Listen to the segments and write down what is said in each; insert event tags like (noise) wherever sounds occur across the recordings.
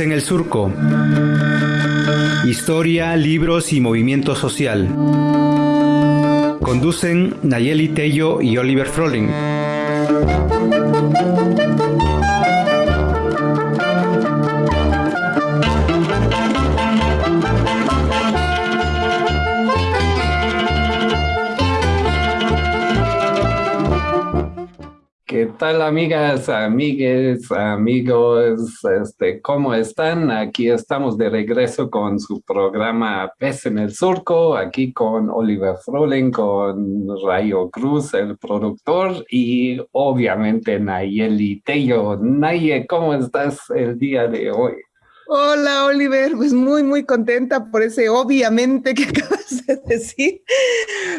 En el Surco. Historia, libros y movimiento social. Conducen Nayeli Tello y Oliver Froling. Tal amigas, amigues, amigos? Este, ¿Cómo están? Aquí estamos de regreso con su programa Pez en el Surco, aquí con Oliver Froling, con Rayo Cruz, el productor, y obviamente Nayeli Tello. Naye, ¿cómo estás el día de hoy? Hola, Oliver. Pues muy, muy contenta por ese obviamente que (laughs) acabas de decir,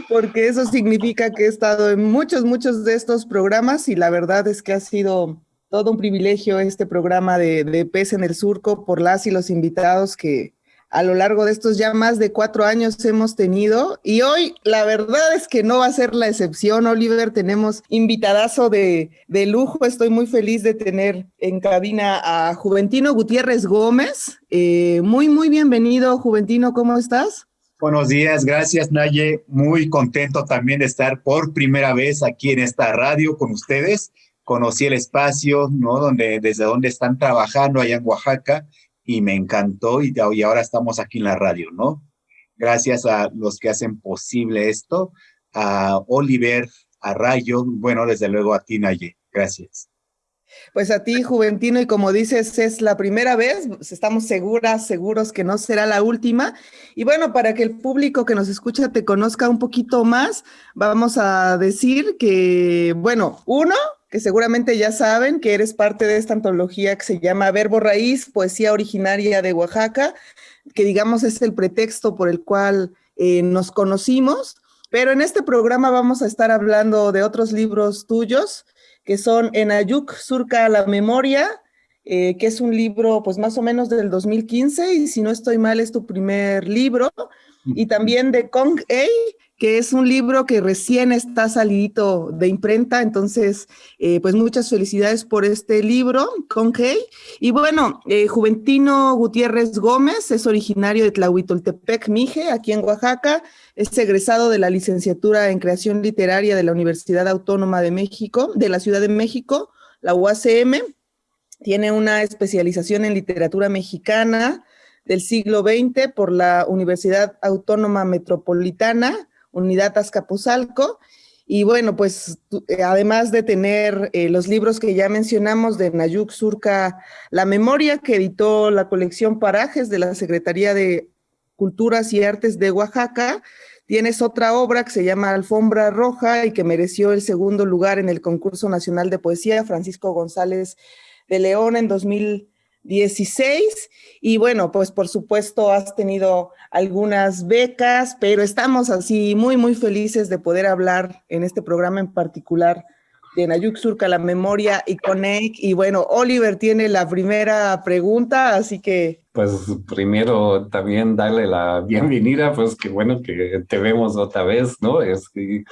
porque eso significa que he estado en muchos, muchos de estos programas y la verdad es que ha sido todo un privilegio este programa de, de Pez en el Surco por las y los invitados que, a lo largo de estos ya más de cuatro años hemos tenido. Y hoy la verdad es que no va a ser la excepción, Oliver. Tenemos invitadazo de, de lujo. Estoy muy feliz de tener en cabina a Juventino Gutiérrez Gómez. Eh, muy, muy bienvenido, Juventino. ¿Cómo estás? Buenos días, gracias Naye. Muy contento también de estar por primera vez aquí en esta radio con ustedes. Conocí el espacio, ¿no? Donde, desde donde están trabajando allá en Oaxaca y me encantó y, y ahora estamos aquí en la radio, ¿no? Gracias a los que hacen posible esto, a Oliver, a Rayo, bueno, desde luego a ti, Naye. Gracias. Pues a ti, Juventino, y como dices, es la primera vez, estamos seguras, seguros que no será la última. Y bueno, para que el público que nos escucha te conozca un poquito más, vamos a decir que, bueno, uno, que seguramente ya saben que eres parte de esta antología que se llama Verbo Raíz, Poesía Originaria de Oaxaca, que digamos es el pretexto por el cual eh, nos conocimos. Pero en este programa vamos a estar hablando de otros libros tuyos, que son En Ayuk Surca la Memoria, eh, que es un libro pues más o menos del 2015, y si no estoy mal es tu primer libro, y también de Kong Ei, que es un libro que recién está salido de imprenta, entonces, eh, pues muchas felicidades por este libro, Hey. Y bueno, eh, Juventino Gutiérrez Gómez es originario de Tlahuitoltepec, Mije, aquí en Oaxaca, es egresado de la licenciatura en creación literaria de la Universidad Autónoma de México, de la Ciudad de México, la UACM, tiene una especialización en literatura mexicana del siglo XX por la Universidad Autónoma Metropolitana, Unidad Azcapotzalco. Y bueno, pues eh, además de tener eh, los libros que ya mencionamos de Nayuk Surca La Memoria, que editó la colección Parajes de la Secretaría de Culturas y Artes de Oaxaca, tienes otra obra que se llama Alfombra Roja y que mereció el segundo lugar en el concurso nacional de poesía Francisco González de León en 2016. Y bueno, pues por supuesto has tenido algunas becas, pero estamos así muy, muy felices de poder hablar en este programa en particular de Nayuk Surca, la memoria y Conec. Y bueno, Oliver tiene la primera pregunta, así que pues primero también darle la bienvenida, pues qué bueno que te vemos otra vez, ¿no? Es que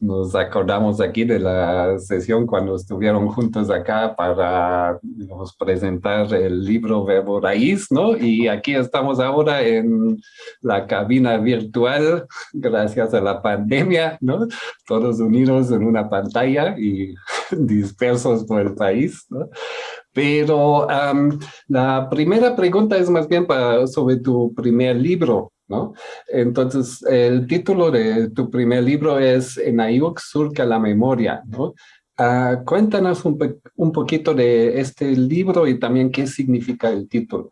nos acordamos aquí de la sesión cuando estuvieron juntos acá para nos presentar el libro Verbo Raíz, ¿no? Y aquí estamos ahora en la cabina virtual, gracias a la pandemia, ¿no? Todos unidos en una pantalla y (laughs) dispersos por el país, ¿no? Pero la primera pregunta es más bien para, sobre tu primer libro, ¿no? Entonces, el título de tu primer libro es En Ayuk surca la memoria, ¿no? Ah, cuéntanos un, poquito de este libro y también qué significa el título.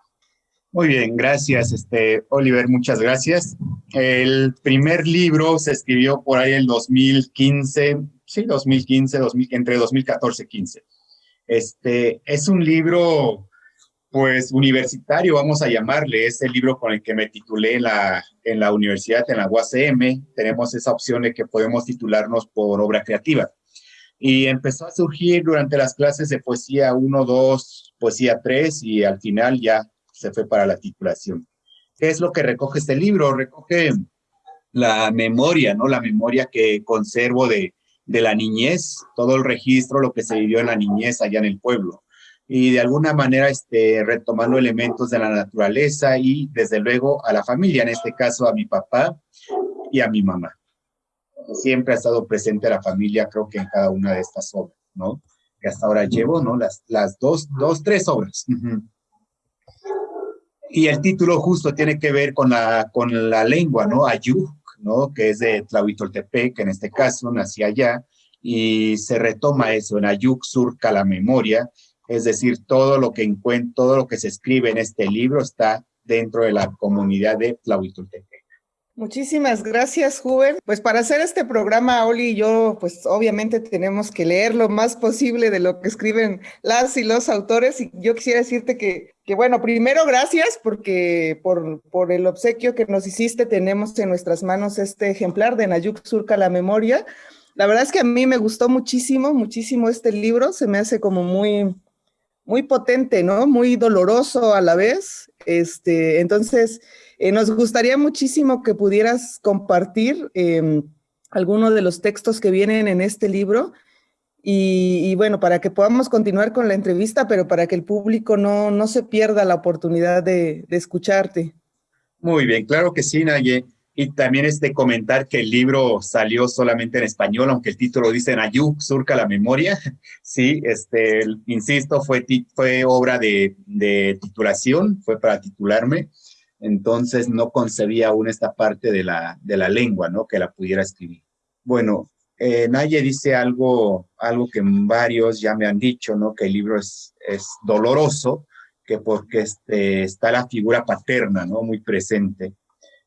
Muy bien, gracias, este, Oliver, muchas gracias. El primer libro se escribió por ahí en 2015, sí, 2015, 2000, entre 2014 y 15. Este, es un libro, pues, universitario, vamos a llamarle. Es el libro con el que me titulé en la, en la universidad, en la UACM. Tenemos esa opción de que podemos titularnos por obra creativa. Y empezó a surgir durante las clases de poesía 1, 2, poesía 3 y al final ya se fue para la titulación. ¿Qué es lo que recoge este libro? Recoge la memoria, ¿no? La memoria que conservo de, de la niñez, todo el registro, lo que se vivió en la niñez allá en el pueblo. y de alguna manera este, retomando elementos de la naturaleza y desde luego a la familia, en este caso a mi papá y a mi mamá. Siempre ha estado presente la familia, creo que en cada una de estas obras, ¿no? Que hasta ahora llevo, ¿no? Las, las dos, dos, tres obras. Y el título justo tiene que ver con la, con la lengua, ¿no? Ayuk, Que es de Tlahuitoltepec, que en este caso nací allá, y se retoma eso, en Ayuk surca la memoria, es decir, todo lo que encuentro, todo lo que se escribe en este libro está dentro de la comunidad de Tlahuitoltepec. Muchísimas gracias, Juven. Pues para hacer este programa, Oli y yo, pues obviamente tenemos que leer lo más posible de lo que escriben las y los autores. Y yo quisiera decirte que, que bueno, primero gracias porque por, por el obsequio que nos hiciste, tenemos en nuestras manos este ejemplar de Nayuk Surca la Memoria. La verdad es que a mí me gustó muchísimo, muchísimo este libro. Se me hace como muy, muy potente, ¿no? Muy doloroso a la vez. Este, entonces, eh, nos gustaría muchísimo que pudieras compartir eh, alguno de los textos que vienen en este libro y, bueno, para que podamos continuar con la entrevista, pero para que el público no, no se pierda la oportunidad de, escucharte. Muy bien, claro que sí, Naye. Y también este comentar que el libro salió solamente en español, aunque el título dice Nayuk, surca la memoria. (laughs) Sí, este, insisto, fue, fue obra de, titulación, fue para titularme. Entonces no concebía aún esta parte de la, de la lengua, ¿no? Que la pudiera escribir. Bueno, eh, Naye dice algo, algo que varios ya me han dicho, ¿no? Que el libro es, es doloroso, que porque este, está la figura paterna, ¿no? Muy presente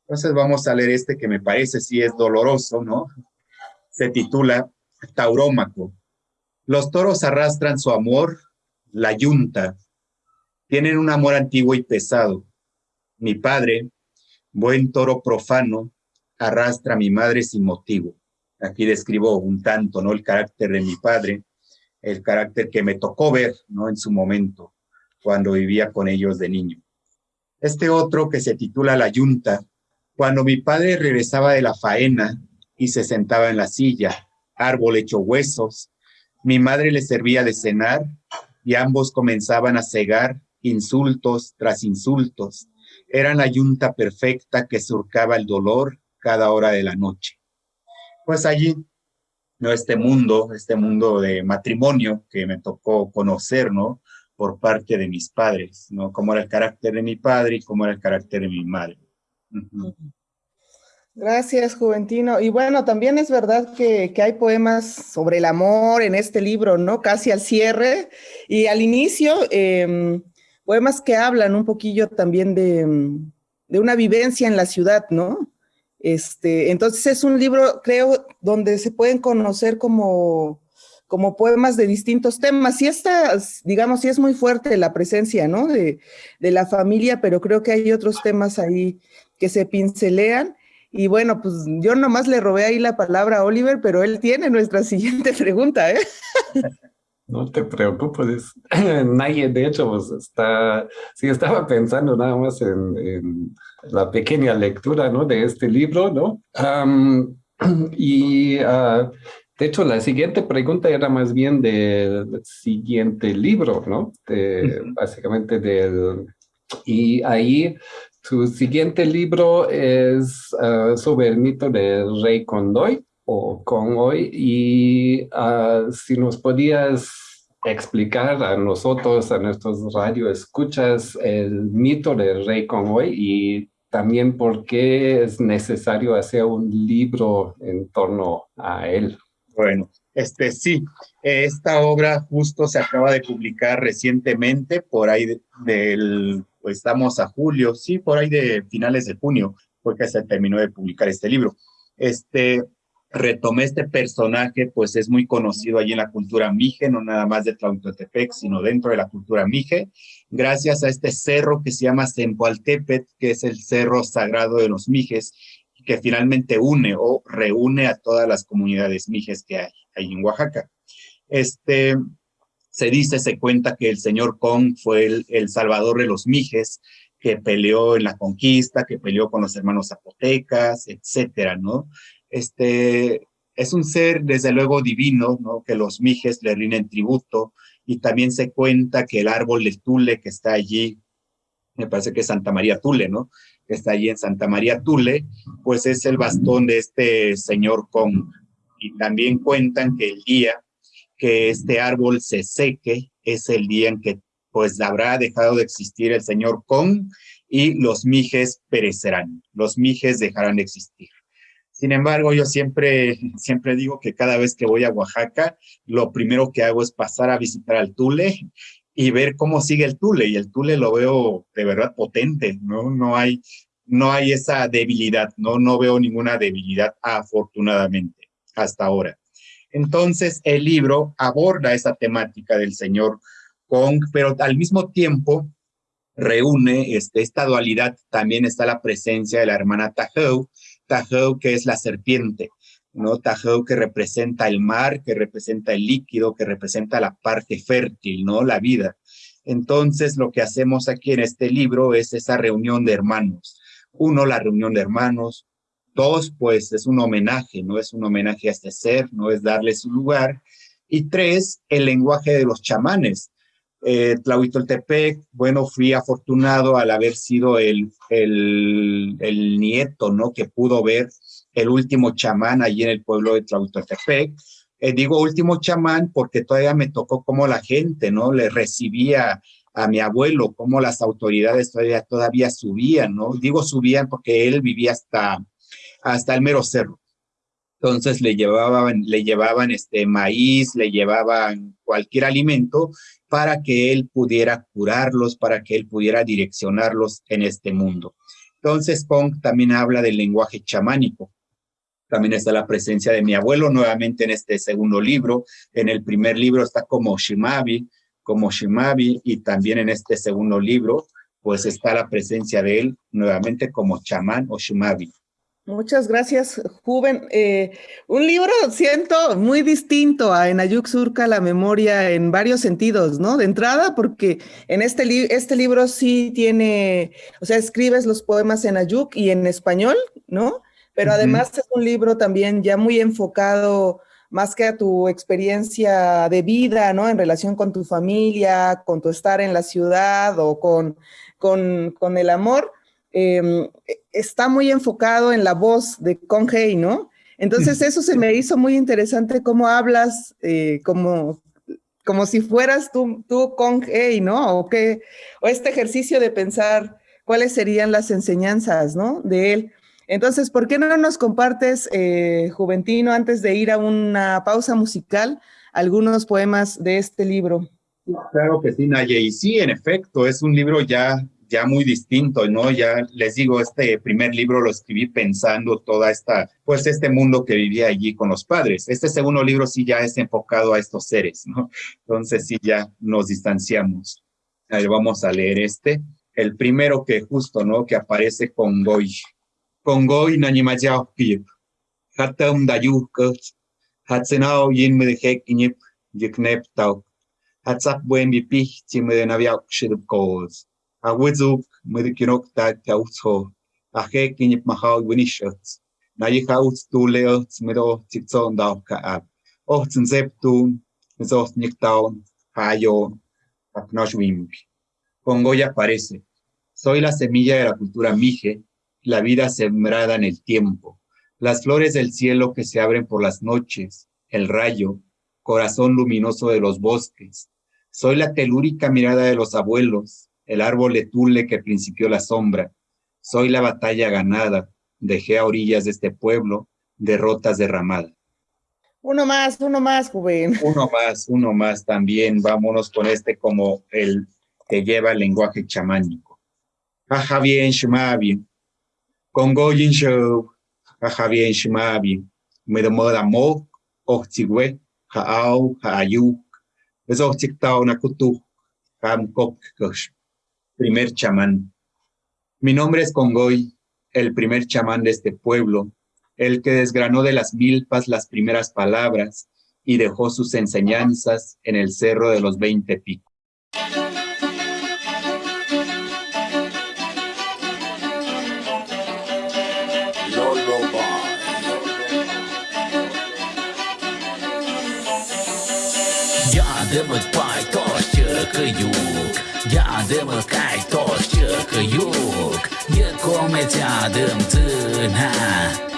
entonces vamos a leer este que me parece sí es doloroso, ¿no? Se titula Taurómaco. Los toros arrastran su amor, la yunta. Tienen un amor antiguo y pesado. Mi padre, buen toro profano, arrastra a mi madre sin motivo. Aquí describo un tanto, ¿no? El carácter de mi padre, el carácter que me tocó ver, ¿no? En su momento, cuando vivía con ellos de niño. Este otro que se titula La Yunta, cuando mi padre regresaba de la faena y se sentaba en la silla, árbol hecho huesos, mi madre le servía de cenar y ambos comenzaban a cegar insultos tras insultos. Eran la yunta perfecta que surcaba el dolor cada hora de la noche. Pues allí, ¿no? Este mundo, este mundo de matrimonio que me tocó conocer, ¿no? Por parte de mis padres, ¿no? Cómo era el carácter de mi padre y cómo era el carácter de mi madre. Gracias, Juventino. Y bueno, también es verdad que, hay poemas sobre el amor en este libro, ¿no? Casi al cierre y al inicio, em, poemas que hablan un poquillo también de, de, una vivencia en la ciudad, ¿no? Este, entonces es un libro, creo, donde se pueden conocer como como poemas de distintos temas. Y esta, digamos, sí es muy fuerte la presencia, ¿no? De, de, la familia, pero creo que hay otros temas ahí que se pincelean. Y bueno, pues yo nomás le robé ahí la palabra a Oliver, pero él tiene nuestra (laughs) siguiente pregunta, ¿eh? (laughs) No te preocupes, (laughs) nadie de hecho pues está, sí estaba pensando nada más en, en la pequeña lectura, ¿no? De este libro, ¿no? Um, (clears throat) y uh, de hecho, la siguiente pregunta era más bien del siguiente libro, ¿no? De, básicamente del... Y ahí su siguiente libro es uh, sobre el mito del rey Condoy o Congoy y uh, si nos podías explicar a nosotros, a nuestros radioescuchas, el mito del rey Congoy y también por qué es necesario hacer un libro en torno a él. Bueno, este sí, esta obra justo se acaba de publicar recientemente, por ahí del, pues estamos a julio, sí, por ahí de finales de junio, porque se terminó de publicar este libro. Este, retomé este personaje, pues es muy conocido allí en la cultura mije, no nada más de Tlautotepec, sino dentro de la cultura mije, gracias a este cerro que se llama Zempoaltepet, que es el cerro sagrado de los mijes, que finalmente une o reúne a todas las comunidades mijes que hay, ahí en Oaxaca. Este, se dice, se cuenta que el señor Kong fue el, el, salvador de los mijes, que peleó en la conquista, que peleó con los hermanos zapotecas, etcétera, ¿no? Este, es un ser, desde luego, divino, ¿no? Que los mijes le rinden tributo y también se cuenta que el árbol de Tule que está allí, me parece que es Santa María Tule, ¿no? Que está allí en Santa María Tule, pues es el bastón de este señor Kong. Y también cuentan que el día que este árbol se seque es el día en que pues habrá dejado de existir el señor Kong y los mijes perecerán, los mijes dejarán de existir. Sin embargo, yo siempre, siempre digo que cada vez que voy a Oaxaca, lo primero que hago es pasar a visitar al Tule y ver cómo sigue el Tule. Y el Tule lo veo de verdad potente, ¿no? No hay, no hay esa debilidad, ¿no? No veo ninguna debilidad, afortunadamente, hasta ahora. Entonces, el libro aborda esa temática del señor Kong, pero al mismo tiempo reúne este, esta dualidad. También está la presencia de la hermana Tahou, Tahou que es la serpiente, ¿no? Tahou que representa el mar, que representa el líquido, que representa la parte fértil, ¿no? La vida. Entonces, lo que hacemos aquí en este libro es esa reunión de hermanos. Uno, la reunión de hermanos. Dos, pues es un homenaje, no es un homenaje a este ser, no es darle su lugar. Y tres, el lenguaje de los chamanes. Eh, Tlahuitoltepec, bueno, fui afortunado al haber sido el, el, el, nieto, ¿no? Que pudo ver el último chamán allí en el pueblo de Tlahuitoltepec. Eh, digo último chamán porque todavía me tocó como la gente, ¿no? Le recibía a mi abuelo, como las autoridades todavía, todavía subían, ¿no? Digo subían porque él vivía hasta hasta el mero cerro. Entonces le llevaban, le llevaban este maíz, le llevaban cualquier alimento para que él pudiera curarlos, para que él pudiera direccionarlos en este mundo. Entonces Pong también habla del lenguaje chamánico. También está la presencia de mi abuelo nuevamente en este segundo libro. En el primer libro está como Shimabi, como Shimabi, y también en este segundo libro, pues está la presencia de él nuevamente como chamán o Shimabi. Muchas gracias, Juven. Eh, un libro, siento, muy distinto a Enayuk Surca, la memoria en varios sentidos, ¿no? De entrada, porque en este, li este libro sí tiene, o sea, escribes los poemas en Ayuk y en español, ¿no? Pero además es un libro también ya muy enfocado más que a tu experiencia de vida, ¿no? En relación con tu familia, con tu estar en la ciudad o con, con, con el amor Em, está muy enfocado en la voz de Conhei, ¿no? Entonces eso se me hizo muy interesante cómo hablas eh, como, como si fueras tú, tú Conhei, ¿no? O, que, o este ejercicio de pensar cuáles serían las enseñanzas, ¿no? De él. Entonces, ¿por qué no nos compartes, eh, Juventino, antes de ir a una pausa musical, algunos poemas de este libro? Claro que sí, Naye, y sí, en efecto, es un libro ya ya muy distinto, ¿no? Ya les digo, este primer libro lo escribí pensando toda esta, pues este mundo que vivía allí con los padres. Este segundo libro sí ya es enfocado a estos seres, ¿no? Entonces sí ya nos distanciamos. Ahí vamos a leer este. El primero que justo, ¿no? Que aparece con Goy. Con Goy Nanimayao Pip. Hatam Dayuk. Hatsenao Yin Medhek Inyip Yiknep Tau. Hatzap Buen Bipich Chimedenaviak Awizuk midikirok ta kautso aje kinyip mahau winishats na kauts tu leots mido tikson dau ka ab hayo aknoshwimp Pongo ya aparece. Soy la semilla de la cultura mije la vida sembrada en el tiempo. Las flores del cielo que se abren por las noches el rayo corazón luminoso de los bosques. Soy la telúrica mirada de los abuelos el árbol de tule que principió la sombra. Soy la batalla ganada, dejé a orillas de este pueblo derrotas derramadas. Uno más, uno más, joven. Uno más, uno más también. Vámonos con este como el que lleva el lenguaje chamánico. Aja bien, shmabi. Congoyin show. Aja bien, shmabi. Me demo da mo, ochigwe, haau, haayuk. Es ochiktao nakutu, ham kok primer chamán. Mi nombre es Congoy, el primer chamán de este pueblo, el que desgranó de las milpas las primeras palabras y dejó sus enseñanzas en el cerro de los veinte picos. чекають, дядем кай то чекають, нікому дядем тина,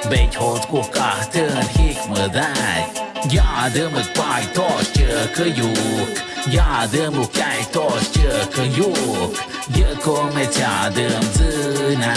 бить ходку кахтин хікмедай, дядем кай то чекають, дядем кай то чекають, нікому дядем тина,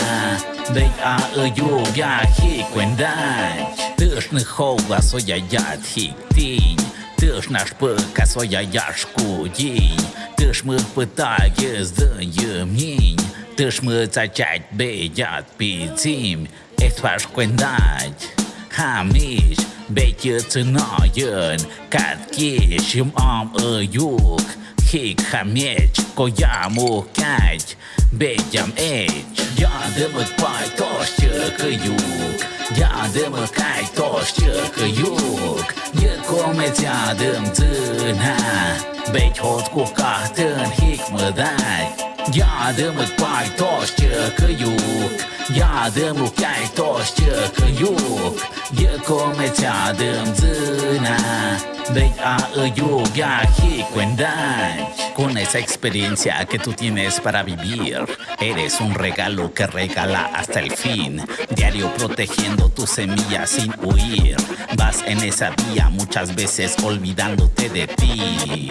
бить а ю я хіквендай, тишних хоглас одядять хіктінь. Ти ж наш пика своя яшку дій, ти ж ми питає знімінь, ти ж ми зачать бедят підзім, ех ваш квендать, хаміч, бейті циноєн, катки, шим ом юг, Хик хамеч Кояму кать Бедям эч Ядымык пай тош чыкаюк Ядымык кай тош чыкаюк Như comedea dâm dân ha Beit hot cu cartân hic mă dai Ia dă-mă pai toți E dâna Beit a dai Con esa experiencia que tú tienes para vivir Eres un regalo que regala hasta el fin Diario protegiendo tu semilla sin huir Vas en esa vía muchas veces olvidándote de ti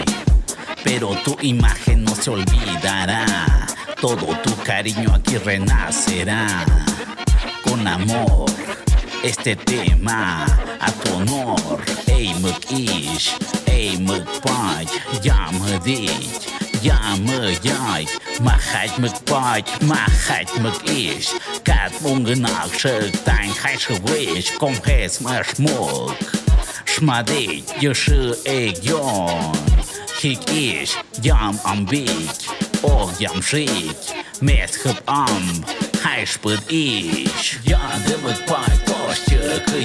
pero tu imagen no se olvidará. Todo tu cariño aquí renacerá. Con amor, este tema honor. Ei mă iș, ei mă pai, ia mă deci, ia mă iai. Mă hait mă pai, mă mă cat mungânac și tain hai și kom cum hez mă șmoc. Șmadei, eu și hik jam ambic, oh jam șic, am, hai șpăd iș, de mă pai,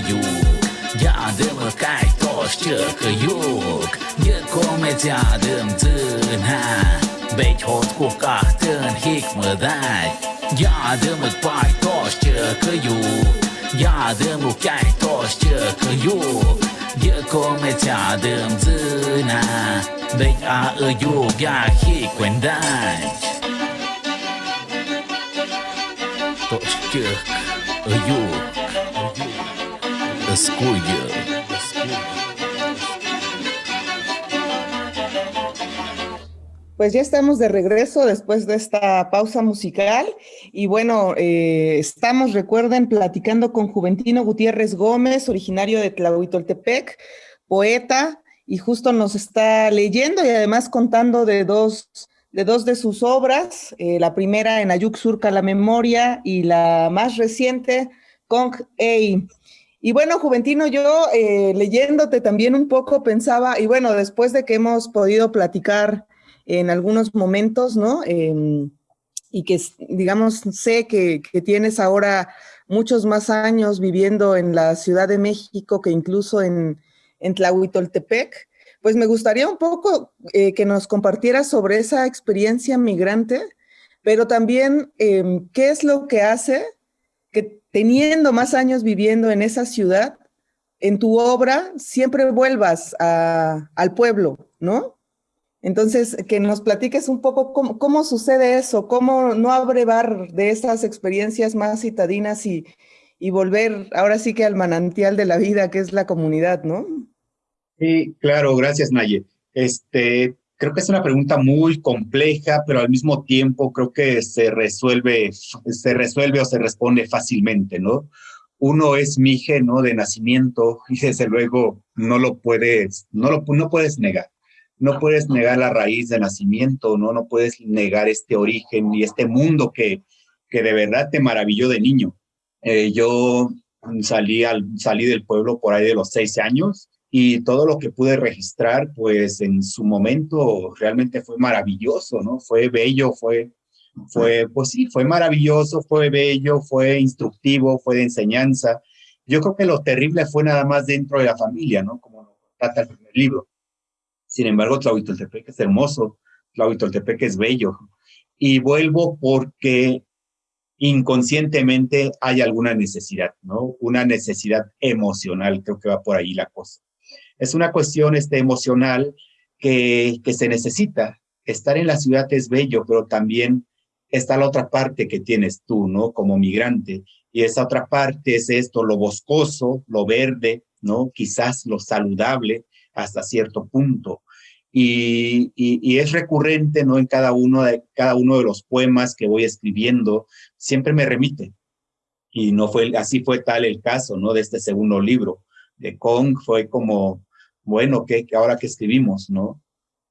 je. Yardım kay toşçı kıyuk Yıkomet yardım ha Bek hot kukahtın hikmıday Yardım kay toşçı kıyuk Yardım kay toşçı kıyuk Yıkomet yardım ha Bek a ıyuk ya hikmenday Toşçı kıyuk Pues ya estamos de regreso después de esta pausa musical y bueno, eh, estamos, recuerden, platicando con Juventino Gutiérrez Gómez, originario de Tlahuitoltepec, poeta, y justo nos está leyendo y además contando de dos de, dos de sus obras, eh, la primera en Ayuk Surca la Memoria y la más reciente, Kong Ei. Y bueno, Juventino, yo eh, leyéndote también un poco pensaba, y bueno, después de que hemos podido platicar en algunos momentos, ¿no? Eh, y que, digamos, sé que, que tienes ahora muchos más años viviendo en la Ciudad de México que incluso en, en Tlahuitoltepec, pues me gustaría un poco eh, que nos compartieras sobre esa experiencia migrante, pero también eh, qué es lo que hace que teniendo más años viviendo en esa ciudad, en tu obra siempre vuelvas al pueblo, ¿no? Entonces, que nos platiques un poco cómo, cómo, sucede eso, cómo no abrevar de esas experiencias más citadinas y, y volver ahora sí que al manantial de la vida, que es la comunidad, ¿no? Sí, claro, gracias Naye. Este, creo que es una pregunta muy compleja, pero al mismo tiempo creo que se resuelve, se resuelve o se responde fácilmente, ¿no? Uno es mije, ¿no? De nacimiento (laughs) y desde luego no lo puedes, no lo no puedes negar. No puedes negar la raíz de nacimiento, ¿no? No puedes negar este origen y este mundo que, que de verdad te maravilló de niño. Eh, yo salí, al, salí del pueblo por ahí de los seis años y todo lo que pude registrar, pues en su momento realmente fue maravilloso, ¿no? Fue bello, fue, fue, pues sí, fue maravilloso, fue bello, fue instructivo, fue de enseñanza. Yo creo que lo terrible fue nada más dentro de la familia, ¿no? Como lo trata el primer libro. Sin embargo, Tlahuitoltepec es hermoso, Tlahuitoltepec es bello. Y vuelvo porque inconscientemente hay alguna necesidad, ¿no? Una necesidad emocional, creo que va por ahí la cosa es una cuestión este, emocional que, que se necesita, estar en la ciudad es bello, pero también está la otra parte que tienes tú, ¿no? Como migrante. Y esa otra parte es esto, lo boscoso, lo verde, ¿no? Quizás lo saludable hasta cierto punto. Y, y, es recurrente, ¿no? En cada uno, de, cada uno de los poemas que voy escribiendo, siempre me remite. Y no fue, así fue tal el caso, ¿no? De este segundo libro. De Kong fue como, bueno, ¿qué, ahora que escribimos, ¿no?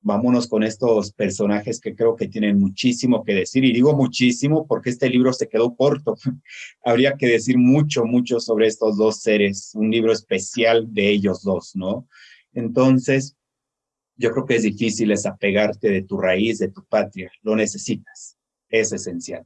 Vámonos con estos personajes que creo que tienen muchísimo que decir. Y digo muchísimo porque este libro se quedó corto. (laughs) Habría que decir mucho, mucho sobre estos dos seres. Un libro especial de ellos dos, ¿no? Entonces, yo creo que es difícil desapegarte de tu raíz, de tu patria. Lo necesitas. Es esencial.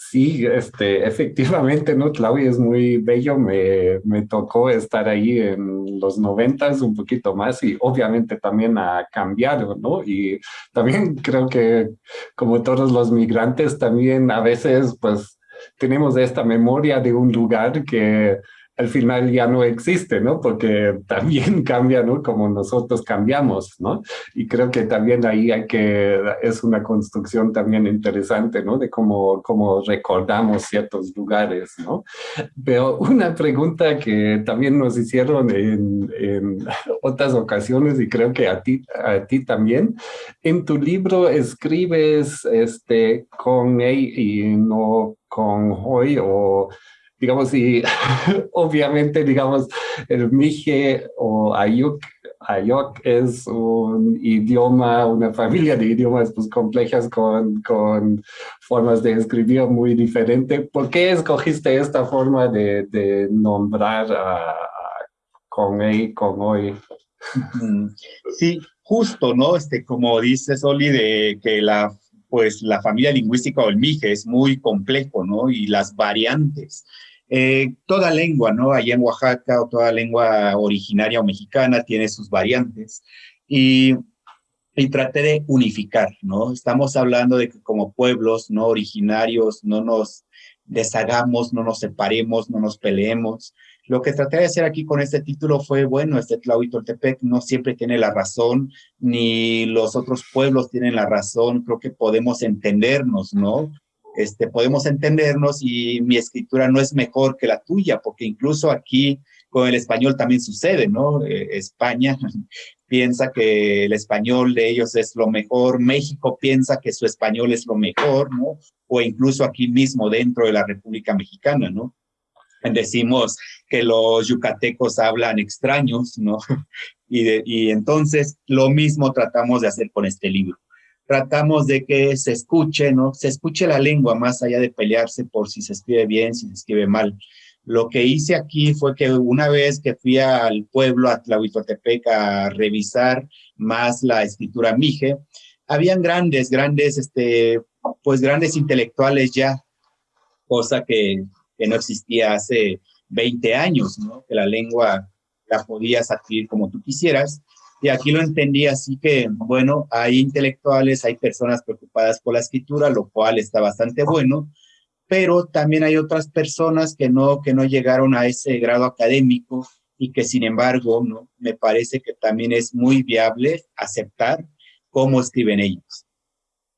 Sí, este, efectivamente, ¿no? Claudia es muy bello. Me, me tocó estar ahí en los noventas un poquito más y obviamente también ha cambiado, ¿no? Y también creo que como todos los migrantes, también a veces pues tenemos esta memoria de un lugar que al final ya no existe, ¿no? Porque también (laughs) cambia, ¿no? Como nosotros cambiamos, ¿no? Y creo que también ahí hay que, es una construcción también interesante, ¿no? De cómo, cómo recordamos ciertos lugares, ¿no? Pero una pregunta que también nos hicieron en, en (laughs) otras ocasiones y creo que a ti, a ti también, en tu libro escribes este, con E y no con hoy o digamos, y (laughs) obviamente, digamos, el Mije o Ayuk, Ayuk es un idioma, una familia de idiomas pues, complejas con, con formas de escribir muy diferentes. ¿Por qué escogiste esta forma de, de nombrar a, con él, con hoy? Sí, justo, ¿no? Este, como dice Soli, de que la pues la familia lingüística o el Mije es muy complejo, ¿no? Y las variantes. Eh, toda lengua, ¿no? Allá en Oaxaca o toda lengua originaria o mexicana tiene sus variantes y, y traté de unificar, ¿no? Estamos hablando de que como pueblos no originarios no nos deshagamos, no nos separemos, no nos peleemos. Lo que traté de hacer aquí con este título fue, bueno, este Tlahuitoltepec no siempre tiene la razón, ni los otros pueblos tienen la razón, creo que podemos entendernos, ¿no? Este, podemos entendernos y mi escritura no es mejor que la tuya, porque incluso aquí con el español también sucede, ¿no? Eh, España (laughs) piensa que el español de ellos es lo mejor, México piensa que su español es lo mejor, ¿no? O incluso aquí mismo dentro de la República Mexicana, ¿no? Decimos que los yucatecos hablan extraños, ¿no? (laughs) Y, y entonces lo mismo tratamos de hacer con este libro tratamos de que se escuche, ¿no? Se escuche la lengua más allá de pelearse por si se escribe bien, si se escribe mal. Lo que hice aquí fue que una vez que fui al pueblo, a Tlahuitotepec, a revisar más la escritura mije, habían grandes, grandes, este, pues grandes intelectuales ya, cosa que, que no existía hace 20 años, ¿no? Que la lengua la podías adquirir como tú quisieras. Y aquí lo entendí así que, bueno, hay intelectuales, hay personas preocupadas por la escritura, lo cual está bastante bueno, pero también hay otras personas que no, que no llegaron a ese grado académico y que sin embargo, ¿no? me parece que también es muy viable aceptar cómo escriben ellos.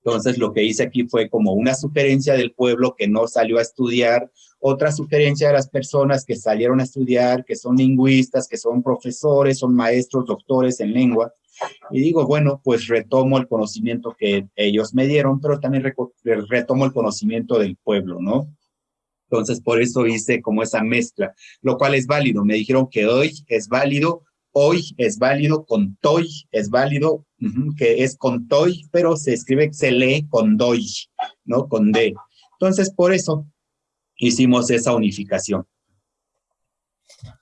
Entonces, lo que hice aquí fue como una sugerencia del pueblo que no salió a estudiar, otra sugerencia de las personas que salieron a estudiar, que son lingüistas, que son profesores, son maestros, doctores en lengua. Y digo, bueno, pues retomo el conocimiento que ellos me dieron, pero también retomo el conocimiento del pueblo, ¿no? Entonces, por eso hice como esa mezcla, lo cual es válido. Me dijeron que hoy es válido hoy es válido, con toy es válido, que es con toy, pero se escribe, se lee con doy, ¿no? Con D. Entonces, por eso hicimos esa unificación.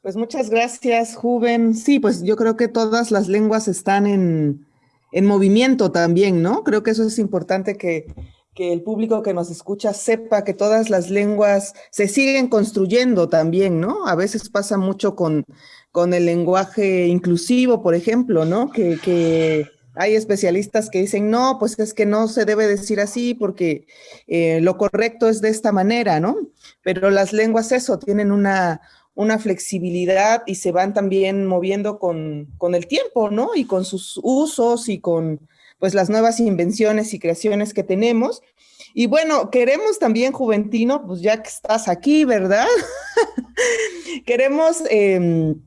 Pues muchas gracias, Juven. Sí, pues yo creo que todas las lenguas están en, en movimiento también, ¿no? Creo que eso es importante que, que el público que nos escucha sepa que todas las lenguas se siguen construyendo también, ¿no? A veces pasa mucho con, con el lenguaje inclusivo, por ejemplo, ¿no? Que, que, hay especialistas que dicen, no, pues es que no se debe decir así porque eh, lo correcto es de esta manera, ¿no? Pero las lenguas eso, tienen una, una flexibilidad y se van también moviendo con, con el tiempo, ¿no? Y con sus usos y con pues las nuevas invenciones y creaciones que tenemos. Y bueno, queremos también, Juventino, pues ya que estás aquí, ¿verdad? (laughs) queremos em,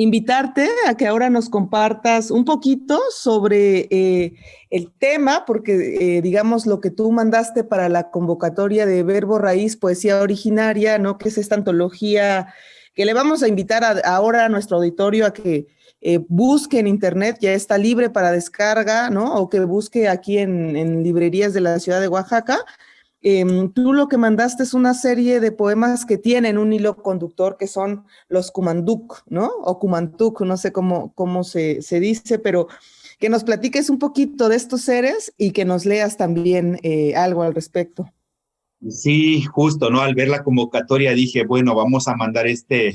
invitarte a que ahora nos compartas un poquito sobre eh, el tema, porque eh, digamos lo que tú mandaste para la convocatoria de Verbo Raíz, Poesía Originaria, ¿no? Que es esta antología que le vamos a invitar ahora a nuestro auditorio a que eh, busque en internet, ya está libre para descarga, ¿no? O que busque aquí en, librerías de la ciudad de Oaxaca. Em, tú lo que mandaste es una serie de poemas que tienen un hilo conductor que son los Kumanduk, ¿no? O Kumantuk, no sé cómo, cómo se, dice, pero que nos platiques un poquito de estos seres y que nos leas también eh, algo al respecto. Sí, justo, ¿no? Al ver la convocatoria dije, bueno, vamos a mandar este,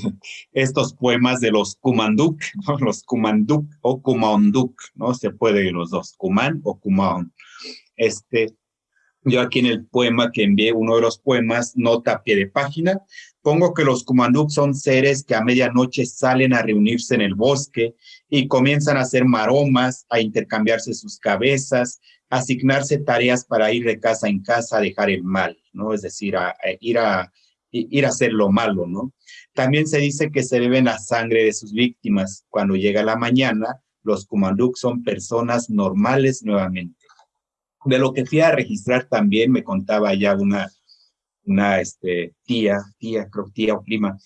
estos poemas de los Kumanduk, (laughs) los Kumanduk o Kumanduk, ¿no? Se puede los dos, Kuman o Kumaon. Este, yo aquí en el poema que envié, uno de los poemas, nota a pie de página, pongo que los Kumanduk son seres que a medianoche salen a reunirse en el bosque y comienzan a hacer maromas, a intercambiarse sus cabezas, asignarse tareas para ir de casa en casa a dejar el mal, ¿no? Es decir, a, ir, a, ir a hacer lo malo, ¿no? También se dice que se beben la sangre de sus víctimas. Cuando llega la mañana, los Kumanduk son personas normales nuevamente. De lo que fui a registrar también, me contaba ya una, una este, tía, tía, creo tía o prima,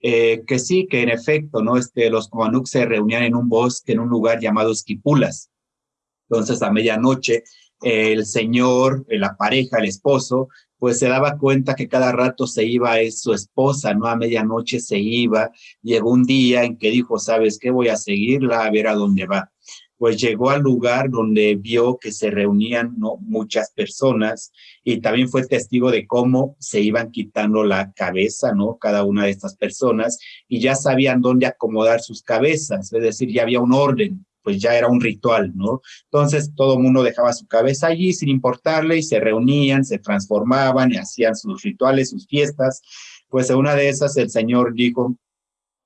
eh, que sí, que en efecto, ¿no? Este, los Kumanduk se reunían en un bosque, en un lugar llamado Esquipulas, entonces, a medianoche, el señor, la pareja, el esposo, pues se daba cuenta que cada rato se iba es su esposa, ¿no? A medianoche se iba. Llegó un día en que dijo, ¿sabes qué? Voy a seguirla a ver a dónde va. Pues llegó al lugar donde vio que se reunían ¿no? muchas personas y también fue testigo de cómo se iban quitando la cabeza, ¿no? Cada una de estas personas y ya sabían dónde acomodar sus cabezas, es decir, ya había un orden pues ya era un ritual, ¿no? Entonces todo mundo dejaba su cabeza allí sin importarle y se reunían, se transformaban y hacían sus rituales, sus fiestas. Pues en una de esas el Señor dijo,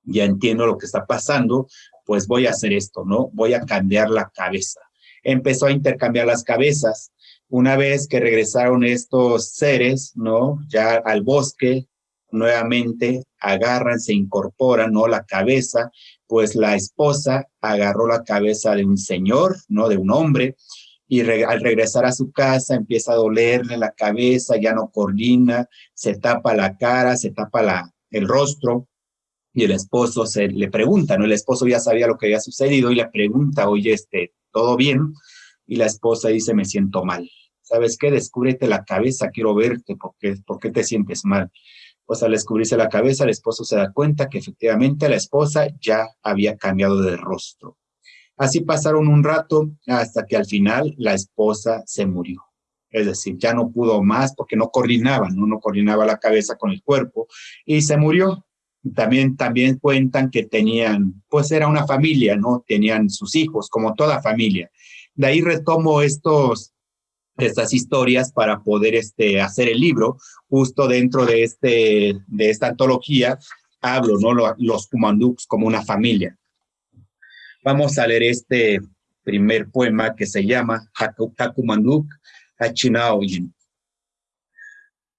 ya entiendo lo que está pasando, pues voy a hacer esto, ¿no? Voy a cambiar la cabeza. Empezó a intercambiar las cabezas. Una vez que regresaron estos seres, ¿no? Ya al bosque, nuevamente agarran, se incorporan, ¿no? La cabeza, pues la esposa agarró la cabeza de un señor, ¿no? De un hombre, y al regresar a su casa empieza a dolerle la cabeza, ya no coordina, se tapa la cara, se tapa la, el rostro, y el esposo se le pregunta, ¿no? El esposo ya sabía lo que había sucedido y le pregunta, oye, este, ¿todo bien? Y la esposa dice, me siento mal. ¿Sabes qué? Descúbrete la cabeza, quiero verte, porque, ¿por qué te sientes mal? pues al descubrirse la cabeza, el esposo se da cuenta que efectivamente la esposa ya había cambiado de rostro. Así pasaron un rato hasta que al final la esposa se murió. Es decir, ya no pudo más porque no coordinaba, ¿no? no coordinaba la cabeza con el cuerpo y se murió. También, también cuentan que tenían, pues era una familia, ¿no? Tenían sus hijos, como toda familia. De ahí retomo estos, estas historias para poder este, hacer el libro. Justo dentro de, este, de esta antología hablo, ¿no? Los Kumanduks como una familia. Vamos a leer este primer poema que se llama Hakumanduk Hachinaoyin.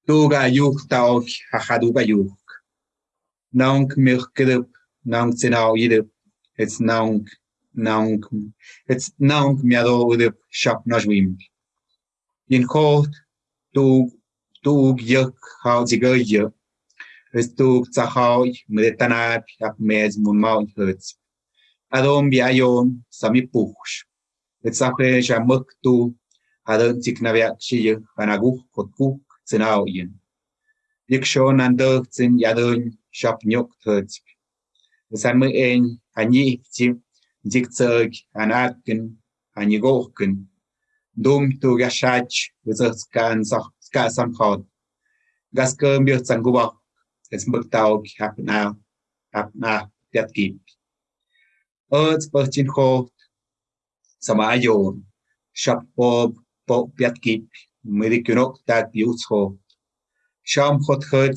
Tuga yuk taok hahaduga yuk. Nong Nank mirkrup, nank zinau yidup. It's nong, nong. it's nong nank miadorup shop najwim. In court, tug, tug yuk hau zigoye. It's tug zahau mretanap yak mez mun mount hurts. Adom biayon sami push. It's a fresh a muk tu, adon ziknaviak shiye, anaguk, kotkuk, zinau yin. Yik shon and dirt in yadun shop nhục thật san mươi en ani chim dik tsag an atkin ani gokin đúng tu gashach vizat kan sa ka sam khod gas biết bi tsang guba es mbak tau hap na hap na tiat kip ot perchin kho sama ayo shop pop pop tiat kip medik nok tak bi utso sham khot khot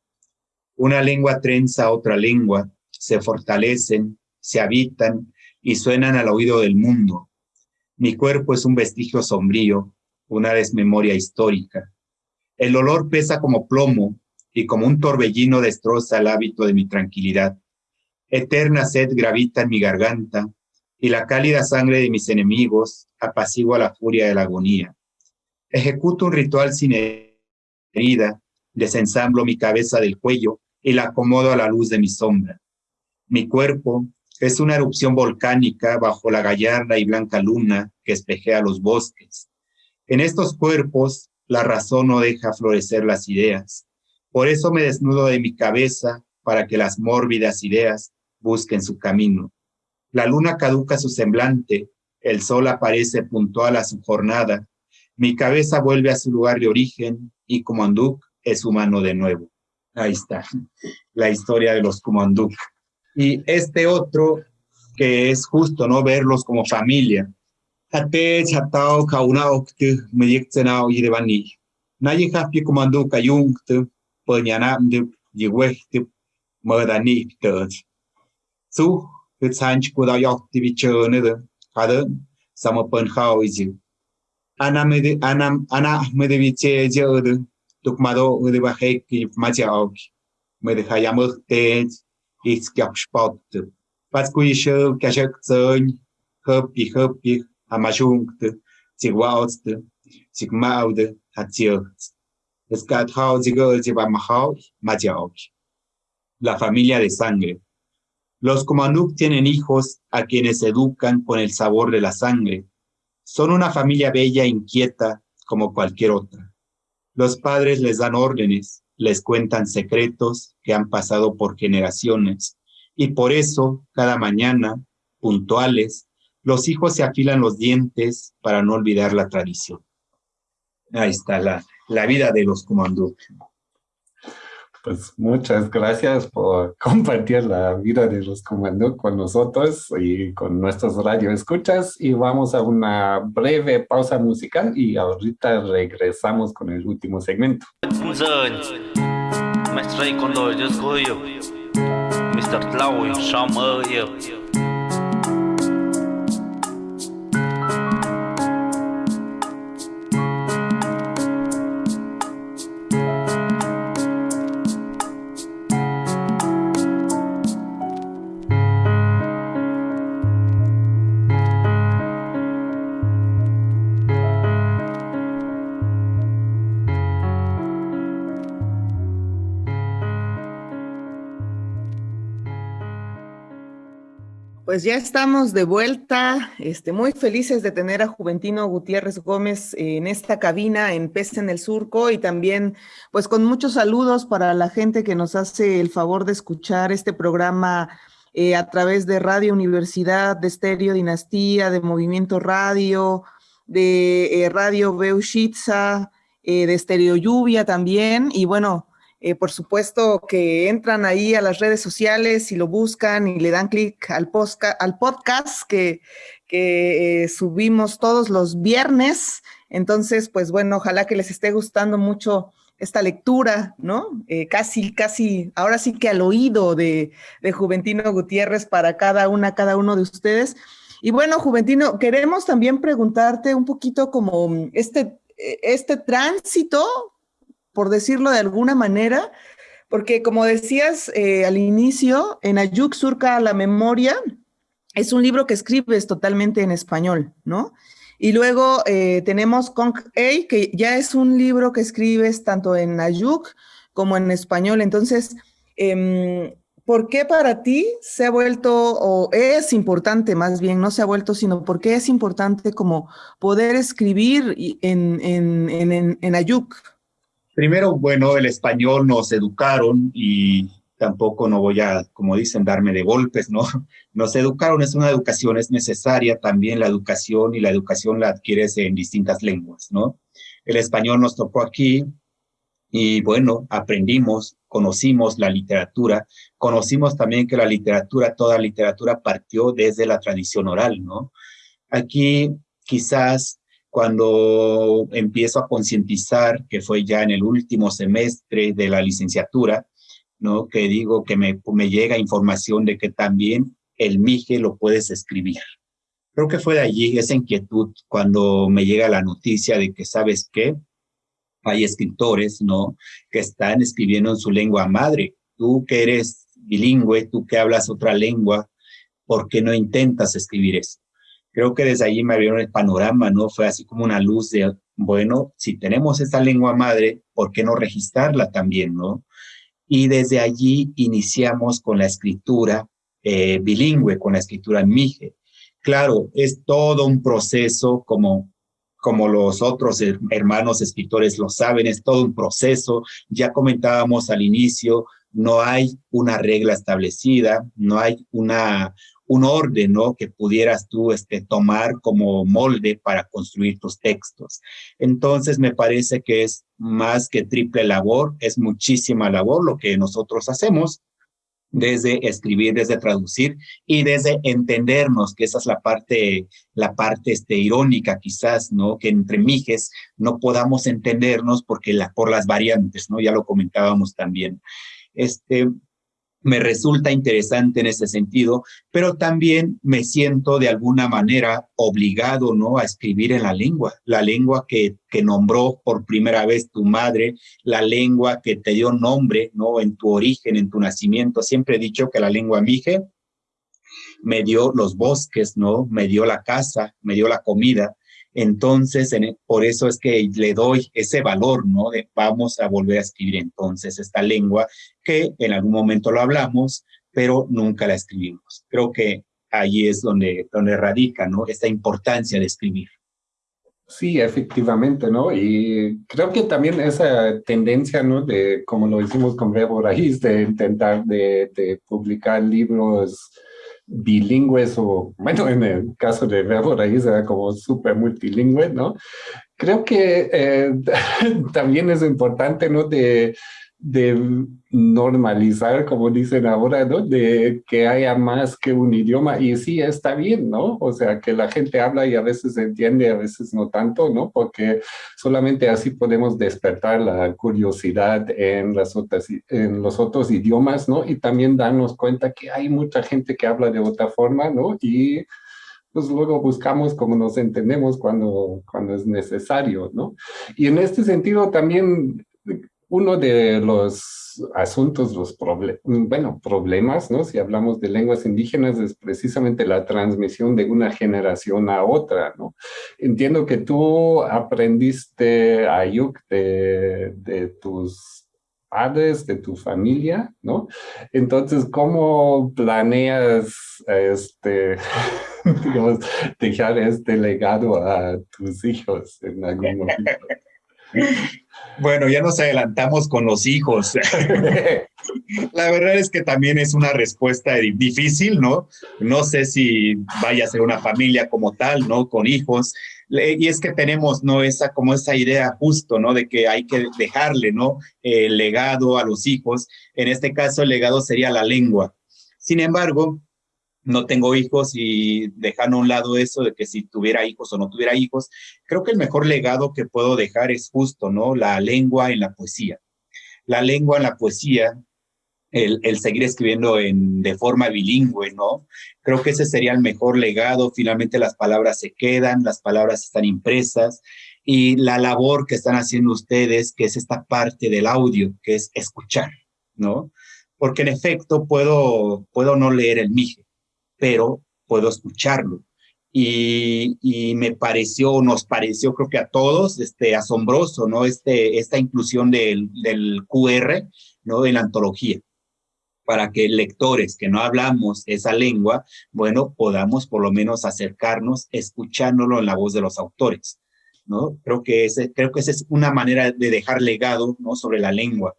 Una lengua trenza a otra lengua, se fortalecen, se habitan y suenan al oído del mundo. Mi cuerpo es un vestigio sombrío, una desmemoria histórica. El olor pesa como plomo y como un torbellino destroza el hábito de mi tranquilidad. Eterna sed gravita en mi garganta y la cálida sangre de mis enemigos apacigua la furia de la agonía. Ejecuto un ritual sin herida, desensamblo mi cabeza del cuello y la acomodo a la luz de mi sombra. Mi cuerpo es una erupción volcánica bajo la gallarda y blanca luna que espejea los bosques. En estos cuerpos, la razón no deja florecer las ideas. Por eso me desnudo de mi cabeza para que las mórbidas ideas busquen su camino. La luna caduca su semblante, el sol aparece puntual a su jornada, mi cabeza vuelve a su lugar de origen y Kumanduk es humano de nuevo. Ahí está, la historia de los Kumanduk. Y este otro, que es justo, ¿no? Verlos como familia. Ate chatao kauna okte meyektenao yirevani. Naye hapi Kumanduk ayungte, penyanamde yiwehte merdani ptert. Su, hitsanch kudayokti bichönede, kaden, sama penhao izi. Ana mede, ana, ana mede biche jode, tukmado ude bahek machaok. Mede hayamukte, iskiak spot. Patskuishe, kashak zön, höpi höpi, amajungte, zigwautste, zigmaude, hatzirt. Es gat hau zigol zibamahau, machaok. La familia de sangre. Los Kumanuk tienen hijos a quienes educan con el sabor de la sangre. Son una familia bella e inquieta como cualquier otra. Los padres les dan órdenes, les cuentan secretos que han pasado por generaciones y por eso cada mañana, puntuales, los hijos se afilan los dientes para no olvidar la tradición. Ahí está la, la vida de los Kumanduk. Pues muchas gracias por (laughs) compartir la vida de los Kumanduk con nosotros y con nuestros radioescuchas. Y vamos a una breve pausa musical y ahorita regresamos con el último segmento. Pues ya estamos de vuelta, este, muy felices de tener a Juventino Gutiérrez Gómez en esta cabina en Peste en el Surco y también pues con muchos saludos para la gente que nos hace el favor de escuchar este programa eh, a través de Radio Universidad, de Estéreo Dinastía, de Movimiento Radio, de eh, Radio Beushitza, eh, de Estéreo Lluvia también. Y bueno, eh, por supuesto que entran ahí a las redes sociales y lo buscan y le dan clic al, al, podcast que, que eh, subimos todos los viernes. Entonces, pues bueno, ojalá que les esté gustando mucho esta lectura, ¿no? Eh, casi, casi, ahora sí que al oído de, de Juventino Gutiérrez para cada una, cada uno de ustedes. Y bueno, Juventino, queremos también preguntarte un poquito como este, este tránsito por decirlo de alguna manera, porque como decías eh, al inicio, en Ayuk surca la memoria, es un libro que escribes totalmente en español, ¿no? Y luego eh, tenemos Conk A, que ya es un libro que escribes tanto en Ayuk como en español. Entonces, eh, ¿por qué para ti se ha vuelto, o es importante más bien, no se ha vuelto, sino por qué es importante como poder escribir en, en, en, en Ayuk? Primero, bueno, el español nos educaron y tampoco no voy a, como dicen, darme de golpes, ¿no? (laughs) Nos educaron, es una educación, es necesaria también la educación y la educación la adquieres en distintas lenguas, ¿no? El español nos tocó aquí y bueno, aprendimos, conocimos la literatura, conocimos también que la literatura, toda literatura partió desde la tradición oral, ¿no? Aquí quizás cuando empiezo a concientizar, que fue ya en el último semestre de la licenciatura, ¿no? Que digo que me, me llega información de que también el MIGE lo puedes escribir. Creo que fue de allí esa inquietud cuando me llega la noticia de que, ¿sabes qué? Hay escritores, ¿no? Que están escribiendo en su lengua madre. Tú que eres bilingüe, tú que hablas otra lengua, ¿por qué no intentas escribir eso? Creo que desde allí me abrieron el panorama, ¿no? Fue así como una luz de, bueno, si tenemos esta lengua madre, ¿por qué no registrarla también, no? Y desde allí iniciamos con la escritura eh, bilingüe, con la escritura mije. Claro, es todo un proceso como como los otros hermanos escritores lo saben, es todo un proceso. Ya comentábamos al inicio, no hay una regla establecida, no hay una, un orden, ¿no? Que pudieras tú este, tomar como molde para construir tus textos. Entonces, me parece que es más que triple labor, es muchísima labor lo que nosotros hacemos desde escribir, desde traducir y desde entendernos, que esa es la parte, la parte este, irónica quizás, ¿no? Que entre mijes no podamos entendernos porque la, por las variantes, ¿no? Ya lo comentábamos también. Este, me resulta interesante en ese sentido, pero también me siento de alguna manera obligado, ¿no? A escribir en la lengua, la lengua que, que nombró por primera vez tu madre, la lengua que te dio nombre, ¿no? En tu origen, en tu nacimiento. Siempre he dicho que la lengua mije me dio los bosques, ¿no? Me dio la casa, me dio la comida, entonces, e, por eso es que le doy ese valor, ¿no? De vamos a volver a escribir entonces esta lengua que en algún momento lo hablamos, pero nunca la escribimos. Creo que ahí es donde, donde radica, ¿no? Esta importancia de escribir. Sí, efectivamente, ¿no? Y creo que también esa tendencia, ¿no? De, como lo hicimos con Rebo Raíz, de intentar de, de publicar libros bilingües o, bueno, en el caso de Verbo Raíz era como súper multilingüe, ¿no? Creo que eh, (laughs) también es importante, ¿no? De de normalizar, como dicen ahora, ¿no? De que haya más que un idioma. Y sí, está bien, ¿no? O sea, que la gente habla y a veces entiende, a veces no tanto, ¿no? Porque solamente así podemos despertar la curiosidad en, las otras, en los otros idiomas, ¿no? Y también darnos cuenta que hay mucha gente que habla de otra forma, ¿no? Y pues luego buscamos cómo nos entendemos cuando, cuando es necesario, ¿no? Y en este sentido también uno de los asuntos, los bueno, problemas, ¿no? Si hablamos de lenguas indígenas es precisamente la transmisión de una generación a otra, ¿no? Entiendo que tú aprendiste Ayuk de, de tus padres, de tu familia, ¿no? Entonces, ¿cómo planeas, este, (laughs) dejar este legado a tus hijos en algún momento? Bueno, ya nos adelantamos con los hijos. (laughs) La verdad es que también es una respuesta difícil, ¿no? No sé si vaya a ser una familia como tal, ¿no? Con hijos. Y es que tenemos, ¿no? Esa, como esa idea justo, ¿no? De que hay que dejarle, ¿no? El legado a los hijos. En este caso, el legado sería la lengua. Sin embargo, no tengo hijos y dejando a un lado eso de que si tuviera hijos o no tuviera hijos, creo que el mejor legado que puedo dejar es justo, ¿no? La lengua en la poesía. La lengua en la poesía, el, el seguir escribiendo en, de forma bilingüe, ¿no? Creo que ese sería el mejor legado. Finalmente las palabras se quedan, las palabras están impresas y la labor que están haciendo ustedes, que es esta parte del audio, que es escuchar, ¿no? Porque en efecto puedo, puedo no leer el mije, pero puedo escucharlo. Y, me pareció, nos pareció, creo que a todos, este, asombroso, ¿no? Este, esta inclusión del, del QR, ¿no? En la antología para que lectores que no hablamos esa lengua, bueno, podamos por lo menos acercarnos escuchándolo en la voz de los autores, ¿no? Creo que, ese, creo que esa es una manera de dejar legado, ¿no? Sobre la lengua.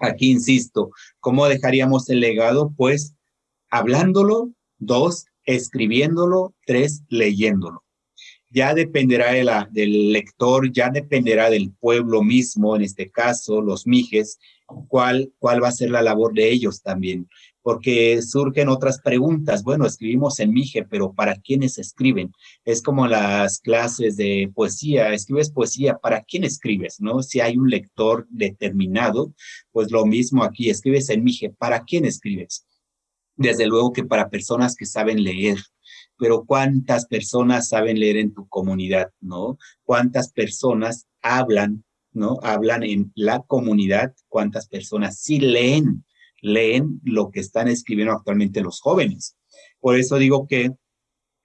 Aquí insisto, ¿cómo dejaríamos el legado? Pues hablándolo Dos, escribiéndolo. Tres, leyéndolo. ya dependerá de la, del lector, ya dependerá del pueblo mismo, en este caso, los mijes, cuál, cuál va a ser la labor de ellos también. Porque surgen otras preguntas. Bueno, escribimos en Mije, pero ¿para quiénes escriben? Es como las clases de poesía. Escribes poesía, ¿para quién escribes? ¿No? Si hay un lector determinado, pues lo mismo aquí. Escribes en Mije, ¿para quién escribes? Desde luego que para personas que saben leer, pero ¿cuántas personas saben leer en tu comunidad, no? ¿Cuántas personas hablan, no? Hablan en la comunidad, ¿cuántas personas sí leen, leen lo que están escribiendo actualmente los jóvenes? Por eso digo que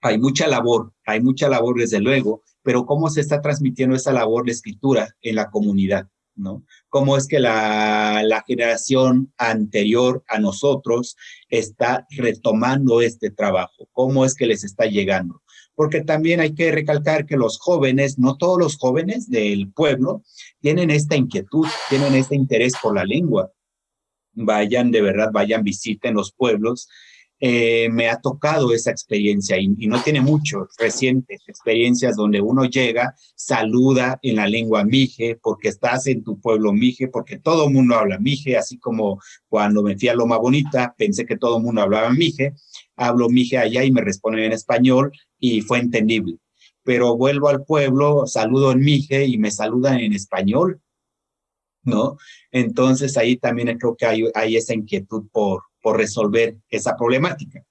hay mucha labor, hay mucha labor desde luego, pero ¿cómo se está transmitiendo esa labor de escritura en la comunidad? ¿No? Cómo es que la, la, generación anterior a nosotros está retomando este trabajo, cómo es que les está llegando. Porque también hay que recalcar que los jóvenes, no todos los jóvenes del pueblo, tienen esta inquietud, tienen este interés por la lengua. Vayan, de verdad, vayan, visiten los pueblos eh, me ha tocado esa experiencia y, no tiene mucho, recientes experiencias donde uno llega, saluda en la lengua mije, porque estás en tu pueblo mije, porque todo el mundo habla mije, así como cuando me fui a Loma Bonita, pensé que todo el mundo hablaba mije, hablo mije allá y me responden en español y fue entendible. Pero vuelvo al pueblo, saludo en mije y me saludan en español, ¿no? Entonces ahí también creo que hay, hay esa inquietud por, por resolver esa problemática.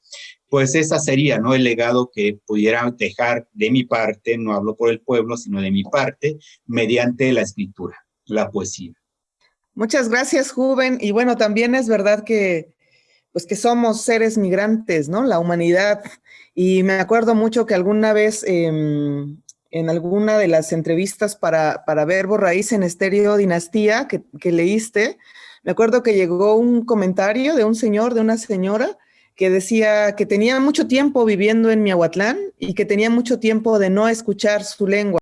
Pues esa sería, ¿no? El legado que pudiera dejar de mi parte, no hablo por el pueblo, sino de mi parte, mediante la escritura, la poesía. Muchas gracias, Juven. Y bueno, también es verdad que, pues que somos seres migrantes, ¿no? La humanidad. Y me acuerdo mucho que alguna vez eh, en alguna de las entrevistas para, para Verbo Raíz en Estéreo Dinastía que leíste, me acuerdo que llegó un comentario de un señor, de una señora, que decía que tenía mucho tiempo viviendo en Miahuatlán y que tenía mucho tiempo de no escuchar su lengua.